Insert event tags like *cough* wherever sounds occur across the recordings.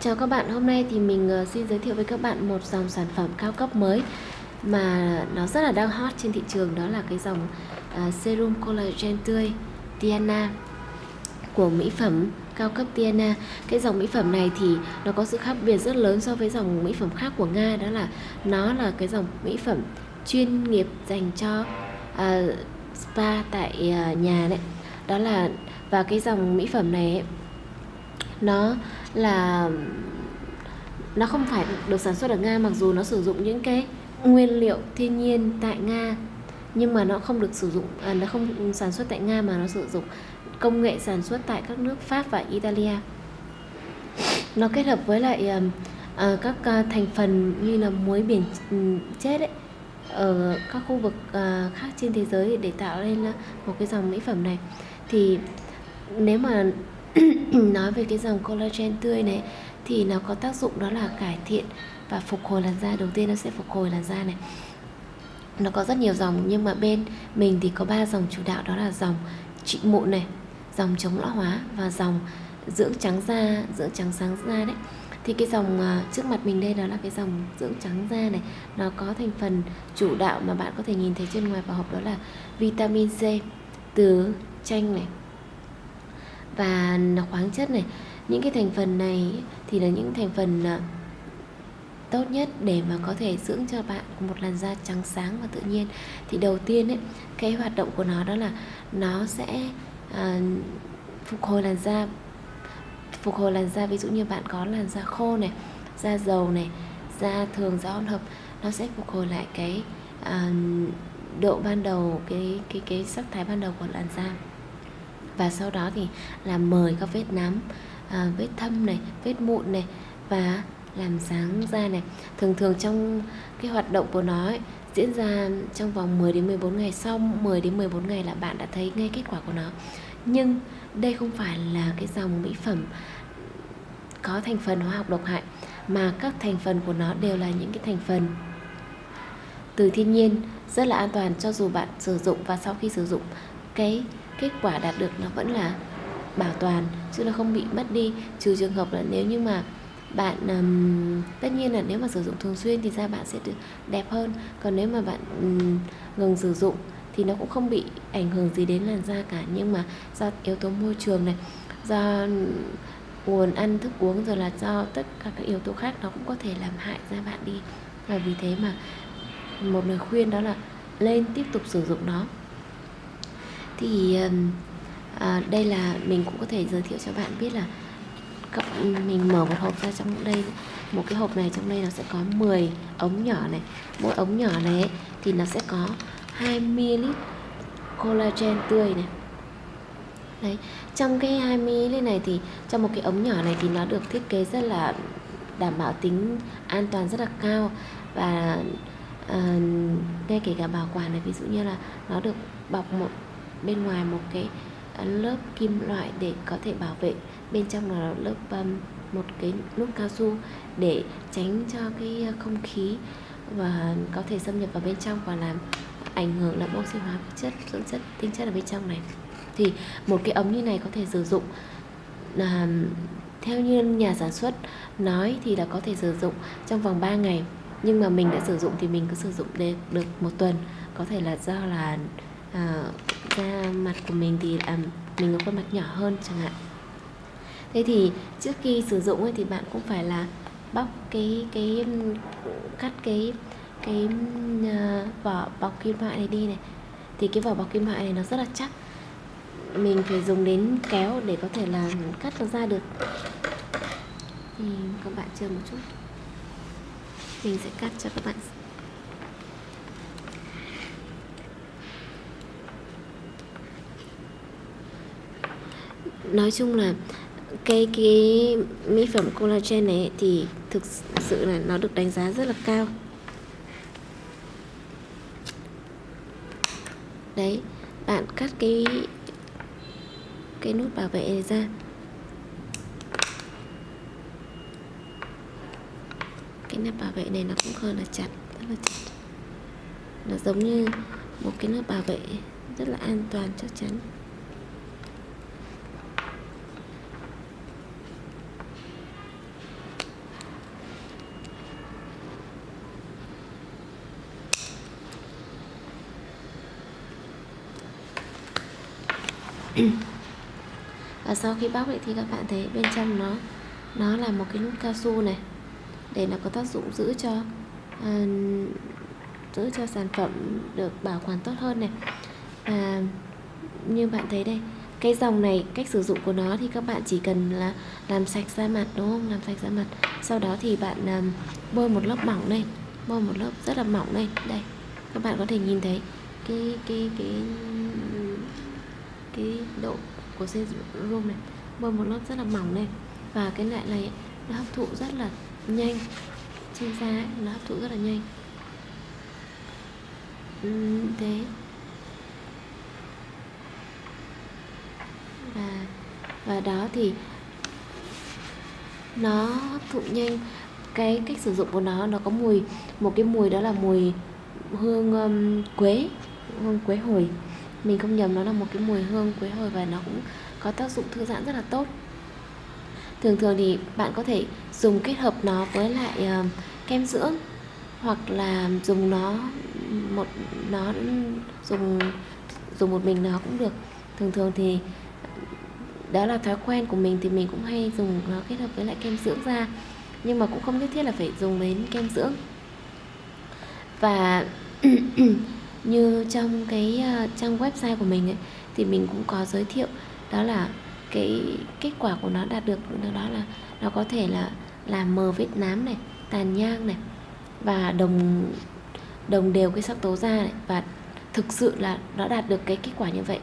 Chào các bạn, hôm nay thì mình ờ, xin giới thiệu với các bạn một dòng sản phẩm cao cấp mới mà nó rất là đang hot trên thị trường đó là cái dòng uh, serum collagen tươi Tiana của mỹ phẩm cao cấp Tiana. Cái dòng mỹ phẩm này thì nó có sự khác biệt rất lớn so với dòng mỹ phẩm khác của Nga đó là nó là cái dòng mỹ phẩm chuyên nghiệp dành cho uh, spa tại uh, nhà đấy. Đó là và cái dòng mỹ phẩm này ấy, nó là nó không phải được sản xuất ở Nga mặc dù nó sử dụng những cái nguyên liệu thiên nhiên tại Nga nhưng mà nó không được sử dụng à, nó không sản xuất tại Nga mà nó sử dụng công nghệ sản xuất tại các nước Pháp và Italia. Nó kết hợp với lại uh, các uh, thành phần như là muối biển ừ, chết ấy ở các khu vực uh, khác trên thế giới để tạo nên uh, một cái dòng mỹ phẩm này. Thì nếu mà *clears throat* nói về cái dòng collagen tươi này, thì nó có tác dụng đó là cải thiện và phục hồi làn da. Đầu tiên nó sẽ phục hồi làn da này. Nó có rất nhiều dòng, nhưng mà bên mình thì có ba dòng chủ đạo, đó là dòng trị mụn này, dòng chống lão hóa và dòng dưỡng trắng da, dưỡng trắng sáng da đấy. Thì cái dòng à, trước mặt mình đây đó là cái dòng dưỡng trắng da này. Nó có thành phần chủ đạo mà bạn có thể nhìn thấy trên ngoài vỏ hộp đó là vitamin C từ chanh này và khoáng chất này. Những cái thành phần này thì là những thành phần à, tốt nhất để mà có thể dưỡng cho bạn một làn da trắng sáng và tự nhiên. Thì đầu tiên ấy cái hoạt động của nó đó là nó sẽ uh, phục hồi làn da phục hồi làn da. Ví dụ như bạn có làn da khô này da dầu này da thường da hỗn hợp nó sẽ phục hồi lại cái uh, độ ban đầu cái cái cái sắc thái ban đầu của làn da và sau đó thì làm mời các vết nám à, vết thâm này vết mụn này và làm sáng da này. Thường thường trong cái hoạt động của nó ấy, diễn ra trong vòng 10 đến 14 ngày. Sau 10 đến 14 ngày là bạn đã thấy ngay kết quả của nó. Nhưng đây không phải là cái dòng mỹ phẩm có thành phần hóa học độc hại mà các thành phần của nó đều là những cái thành phần từ thiên nhiên rất là an toàn cho dù bạn sử dụng và sau khi sử dụng cái kết quả đạt được nó vẫn là bảo toàn chứ nó không bị mất đi. Trừ trường hợp là nếu như mà bạn um, tất nhiên là nếu mà sử dụng thường xuyên thì da bạn sẽ được đẹp hơn. Còn nếu mà bạn um, ngừng sử dụng thì nó cũng không bị ảnh hưởng gì đến làn da cả. Nhưng mà do yếu tố môi trường này do nguồn ăn thức uống rồi là do tất cả các yếu tố khác nó cũng có thể làm hại da bạn đi. Và vì thế mà một lời khuyên đó là lên tiếp tục sử dụng nó thì à, đây là mình cũng có thể giới thiệu cho bạn biết là mình mở một hộp ra trong đây một cái hộp này trong đây nó sẽ có 10 ống nhỏ này. Mỗi ống nhỏ này ấy, thì nó sẽ có 2 ml collagen tươi này. Đấy trong cái 2 ml này thì trong một cái ống nhỏ này thì nó được thiết kế rất là đảm bảo tính an toàn rất là cao. Và uh, ngay kể cả bảo quản này ví dụ như là nó được bọc một bên ngoài một cái à, lớp kim loại để có thể bảo vệ. Bên trong là lớp um, một cái nút cao su để tránh cho cái à, không khí và có thể xâm nhập vào bên trong và làm ảnh hưởng làm oxy hóa chất dưỡng chất tinh chất ở bên trong này. Thì một cái ống như này có thể sử dụng là theo như nhà sản xuất nói thì là có thể sử dụng trong vòng 3 ngày. Nhưng mà mình đã sử dụng thì mình cứ sử dụng được một tuần. Có thể là do là à, da mặt của mình thì à, mình có khuôn mặt nhỏ hơn chẳng hạn. Thế thì trước khi sử dụng ấy, thì bạn cũng phải là bóc cái cái cắt cái cái uh, vỏ bọc kim loại này đi này. Thì cái vỏ bọc kim loại này nó rất là chắc. Mình phải dùng đến kéo để có thể là cắt nó ra được. Thì các bạn chờ một chút. Mình sẽ cắt cho các bạn nói chung là cái cái mỹ phẩm collagen này thì thực sự là nó được đánh giá rất là cao. Đấy, bạn cắt cái cái nút bảo vệ này ra. Cái nắp bảo vệ này nó cũng hơi là chặt, rất là chặt. Nó giống như một cái nắp bảo vệ rất là an toàn chắc chắn. *clears throat* và sau khi bóc thì các bạn thấy bên trong nó nó là một cái nút cao su này để nó có tác dụng giữ cho à, giữ cho sản phẩm được bảo quản tốt hơn này. Và như bạn thấy đây cái dòng này cách sử dụng của nó thì các bạn chỉ cần là làm sạch da mặt đúng không? Làm sạch da mặt. Sau đó thì bạn um, bôi một lớp mỏng lên bôi một lớp rất là mỏng lên. Đây các bạn có thể nhìn thấy cái cái cái cái độ của serum này. Bôi một lớp rất là mỏng lên. Và cái loại này nó hấp thụ rất là nhanh. Trên da ấy, nó hấp thụ rất là nhanh. Thế. Và và đó thì nó hấp thụ nhanh. Cái cách sử dụng của nó nó có mùi một cái mùi đó là mùi hương um, quế hương quế hồi mình không nhầm nó là một cái mùi hương quế hồi và nó cũng có tác dụng thư giãn rất là tốt. Thường thường thì bạn có thể dùng kết hợp nó với lại uh, kem dưỡng hoặc là dùng nó một nó dùng dùng một mình nó cũng được. Thường thường thì đó là thói quen của mình thì mình cũng hay dùng nó kết hợp với lại kem dưỡng da nhưng mà cũng không nhất thiết là phải dùng đến kem dưỡng. Và *clears throat* *coughs* như trong cái uh, trang website của mình ấy, thì mình cũng có giới thiệu đó là cái kết quả của nó đạt được đó là nó có thể là làm mờ vết nám này tàn nhang này và đồng đồng đều cái sắc tố da này và thực sự là nó đạt được cái kết quả như vậy.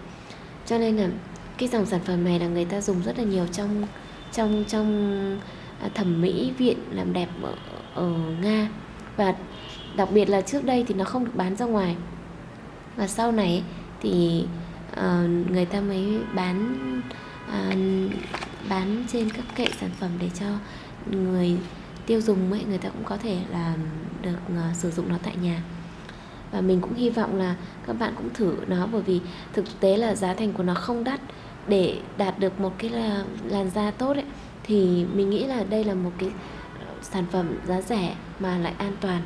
Cho nên là cái dòng sản phẩm này là người ta dùng rất là nhiều trong trong trong à, thẩm mỹ viện làm đẹp ở, ở Nga. Và đặc biệt là trước đây thì nó không được bán ra ngoài và sau này thì uh, người ta mới bán uh, bán trên các kệ sản phẩm để cho người tiêu dùng ấy người ta cũng có thể là được uh, sử dụng nó tại nhà. Và mình cũng hy vọng là các bạn cũng thử nó bởi vì thực tế là giá thành của nó không đắt. Để đạt được một cái là làn da tốt ấy thì mình nghĩ là đây là một cái sản phẩm giá rẻ mà lại an toàn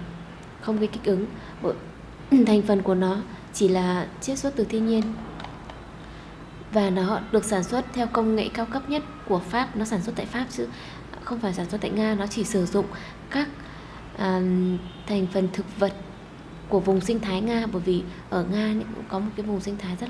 không gây kích ứng. *clears throat* Thành phần của nó chỉ là chiết xuất từ thiên nhiên. Và nó được sản xuất theo công nghệ cao cấp nhất của Pháp. Nó sản xuất tại Pháp chứ không phải sản xuất tại Nga. Nó chỉ sử dụng các uh, thành phần thực vật của vùng sinh thái Nga. Bởi vì ở Nga cũng có một cái vùng sinh thái rất là